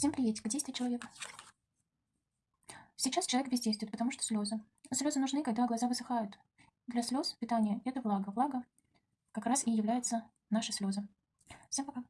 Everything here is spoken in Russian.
Всем приветик, действие человека. Сейчас человек бездействует, потому что слезы. Слезы нужны, когда глаза высыхают. Для слез питание – это влага. Влага как раз и является наши слезы. Всем пока.